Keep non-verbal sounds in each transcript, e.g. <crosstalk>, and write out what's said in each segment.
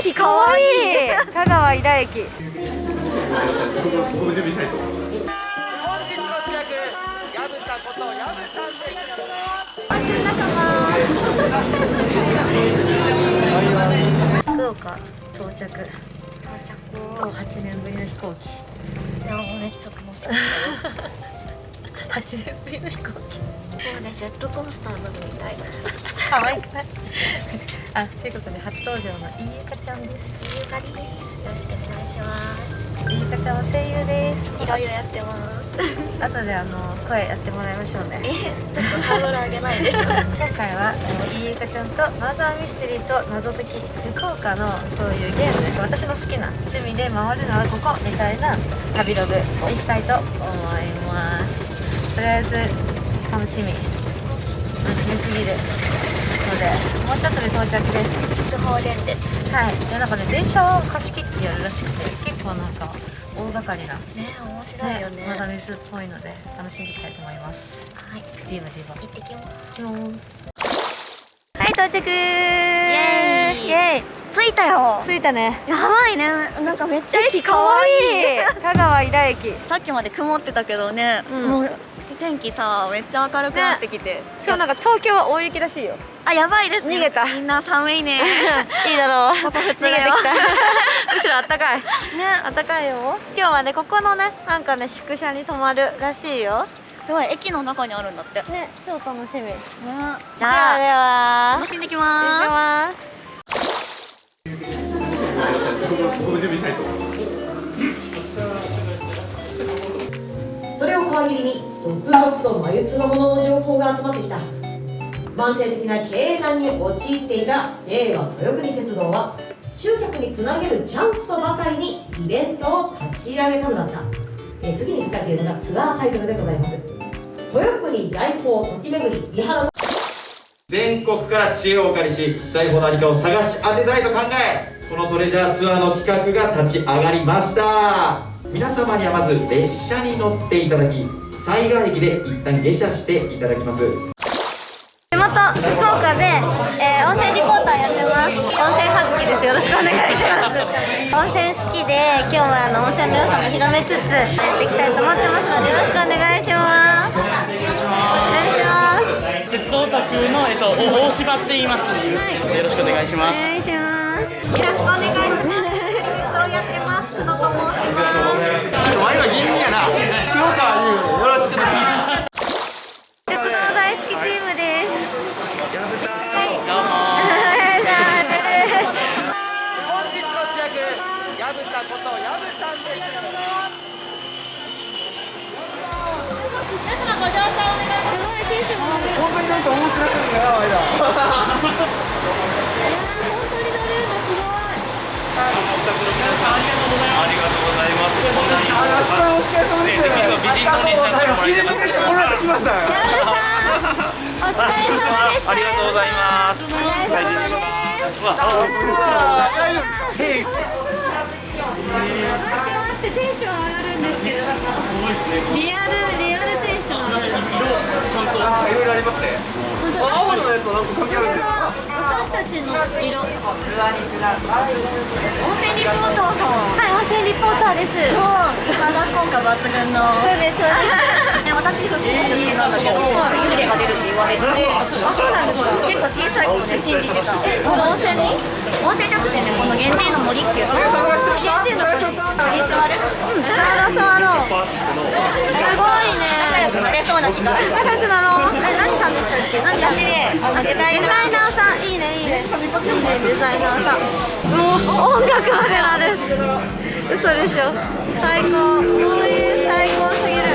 駅かわいい。香川井田駅。福岡到着。到着8年ぶりの飛行機。いやもうめっちゃ楽しかっ <laughs> 8年ぶりの飛行機たもうねジェットコースター乗るみたいな。可愛くない。あということで初登場の飯ゆかちゃんです。ゆかりです。よろしくお願いします。飯ゆかちゃんは声優です。いろいろやってます。後であの声やってもらいましょうね。えちょっとハードル上げない。で今回はえー飯ゆかちゃんとマザーミステリーと謎解き福岡のそういうゲームです。私の好きな趣味で回るのはここみたいな旅ログにしたいと思いますとりあえず楽しみ。楽しみすぎる。のでもうちょっとで到着です。不法電鉄。はい。でなんかね電車を貸し切ってやるらしくて結構なんか大掛かりな。ね面白いよね。マダミスっぽいので楽しんでいきたいと思います。はい。ディーバディーバ行ってきます。はい到着。イエーイ。イエ着いたよ。着いたね。やばいね。なんかめっちゃ駅かわいい。香川井田駅。さっきまで曇ってたけどね、うん。もう天気さめっちゃ明るくなってきて、しかもなんか東京は大雪らしいよ。あやばいですね。逃げた。みんな寒いね。<laughs> いいだろう。逃げてきた。<laughs> むしろあったかい。ね。あったかいよ。今日はねここのねなんかね宿舎に泊まるらしいよ。すごい駅の中にあるんだって、ね超楽しみ。じじゃゃあでは楽しんでき行ってまます。ご準備したいと思います。それを皮切りに続々と眉唾の情報が集まってきた。慢性的な経営難に陥っていた令和豊国鉄道は集客につなげるチャンスとばかりにイベントを立ち上げたのだった。え次に使っているのがツアータイトルでございます。豊国在庫ときめぐり美肌全国から知恵をお借りし財宝の何かを探し当てたいと考えこのトレジャーツアーの企画が立ち上がりました。皆様にはまず列車に乗っていただき西賀駅で一旦下車していただきます。地元福岡で、えー温泉リポーターやってます。温泉はずきです。よろしくお願いします。温泉好きで今日はあの温泉の良さも広めつつやっていきたいと思ってますのでよろしくお願いします。お願いします。鉄道オタクの、えっと、お大柴って言います。よろしくお願いしおます。願いします。よろしくお願いします。鉄をやってます。久野と申します。前は芸人やな。福岡面白いのがやばい。ありがとうございます。こんなにあ、お疲れ様です。できれば美人のお姉さんからもらいたかったです。この後来ましたよ。お疲れ様でしたありがとうございます。お疲れ様です。わ、あ大丈夫。へい。待ってテンション上がるんです。けどリアルちゃんとなんかいろいろあります。ね。青のやつはなんか関係あるんですよ。私たちの色お座りください温泉リポーターさんはい温泉リポーターですの美肌効果抜群のそうですそうですね私福岡出身なんだけど幽霊が出るって言われてあそうなんですか結構小さい頃ね信じてたえこの温泉に？温泉じゃなくてねこの源氏の森っていうところ現地の森に？座るうん触ろう触ろうすごいね仲良くなれそうな気が仲良くなろうえ何さんでしたっけ何私であのデザイナーザイナーさん。いいねいいねいいねデザイナーさん。もう音楽までなる嘘でしょ最高こういう最高すぎる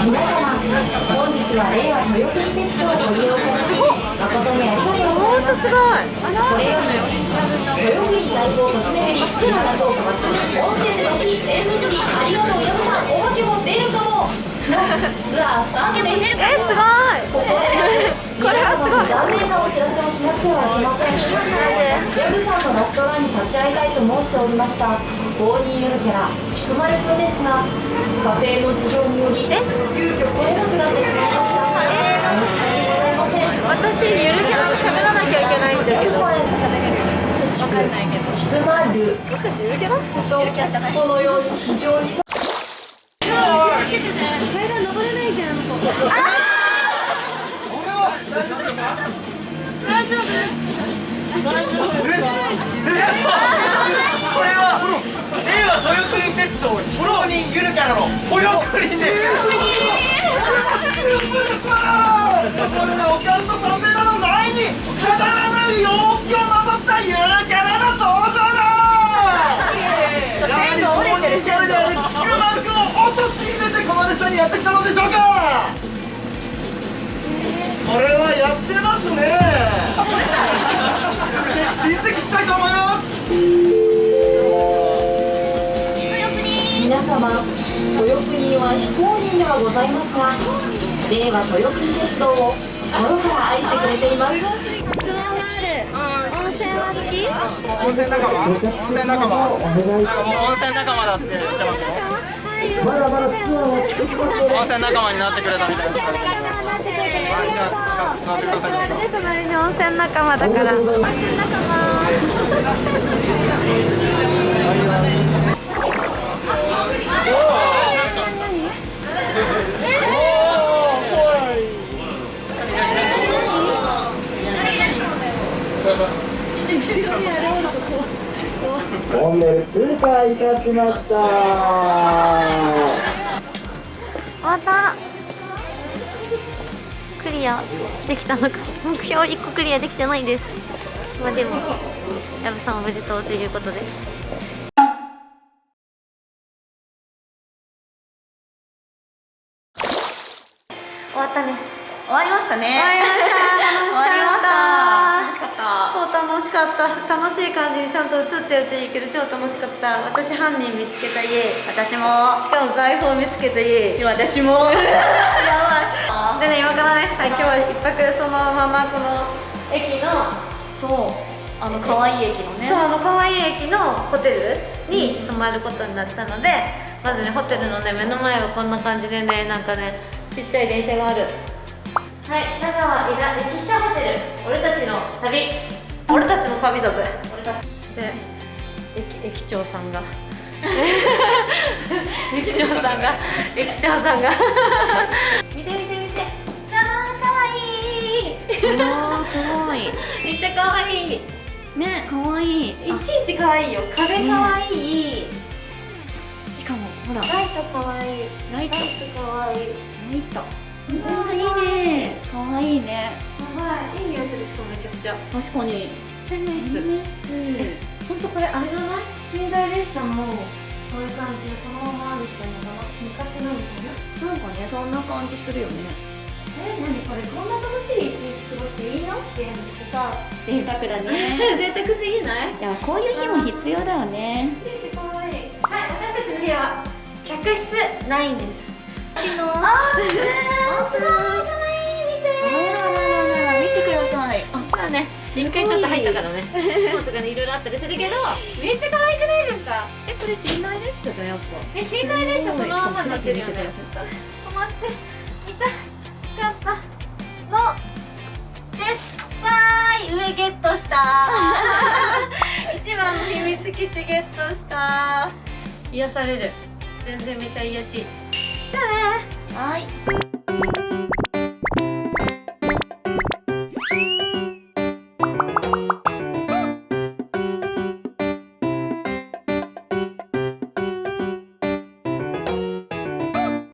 皆様本日は令和豊国鉄道をご利用ください誠にありがとうございますすごいこれより豊国在庫ときめぐり美肌効果抜群温泉の日縁結びありがとう矢部さん。お化けも出るかもツアースタートですえすごいこれはすごい。皆様に残念なお知らせをしなくてはいけませんヤグさんのラストランに立ち会い。たいと申しておりましたボーニーゆるキャラちくまるくんですが家庭の事情によりえ急遽来れなくなってしまいました申し訳ございません私ゆるキャラと喋らなきゃいけないんだけどちくまるもしかしてゆるキャラこの？ように非常に階段登れないじゃんあこれは令和豊国鉄道非公認ゆるキャラの豊国ですこれがおかんとダメなの前にくだらない陽気をまとったゆるキャラの登場だやってきたのでしょうかこれはやってますね。豊国は非公認ではございますが令和豊国鉄道を心から愛してくれています。質問がある。温泉は好き？温泉仲間？温泉仲間？温泉仲間だって言ってますよ。まだまだ温泉仲間になってくれたみたいです。はいじゃあ座って。くださいで隣に温泉仲間だから。温泉仲間ました。終わった。クリア。できたのか。目標1個クリアできてないです。まあでも矢部さんおめでとうということで。終わったね。終わりましたね。終わりました。終わりましかった。超楽しかった。楽しい感じにちゃんと映ってるっていいけど超楽しかった。私犯人見つけた家。私も。しかも財宝見つけた家。私も。やばい。でね今からね、はい、今日は一泊そのままこの駅のそう。あの可愛い駅のね。そうあの可愛い駅のホテルに泊まることになったのでまずねホテルのね目の前はこんな感じでねなんかねちっちゃい電車がある旅俺たちの旅だぜ。俺たちそして駅駅長さんが。<laughs> 駅長さんが。駅長さんが。見て見て見て。あーかわいい。おーすごい。めっちゃかわいい。ね可愛いい。ちいち可愛いよ。壁可愛い、しかもほら。ライト可愛いライト。ライト可愛いライト。いいね。可愛いねはいいい匂いするしかもめちゃくちゃ。確かに。洗面室。室。本当これあれじゃな。い寝台列車もそういう感じでそのままにしてるのかな。昔のみたいな。なんかねそんな感じするよね。え何これこんな楽しい一日過ごしていいの？っていうのしてさ。贅沢だね。<laughs> 贅沢すぎない？いやこういう日も必要だよね。はい私たちの部屋は客室ないんです。うちのあーすごい可ね一回ちょっと入ったからね。雲とかねいろいろあったりするけどめっちゃ可愛くないですか？えこれ寝台列車じゃんやっぱ。え寝台列車そのままになってるよね。止まって。見たかったの。ですわーい上ゲットした。<laughs> 一番の秘密基地ゲットした。癒される。全然めちゃ癒やし。じゃあね。はい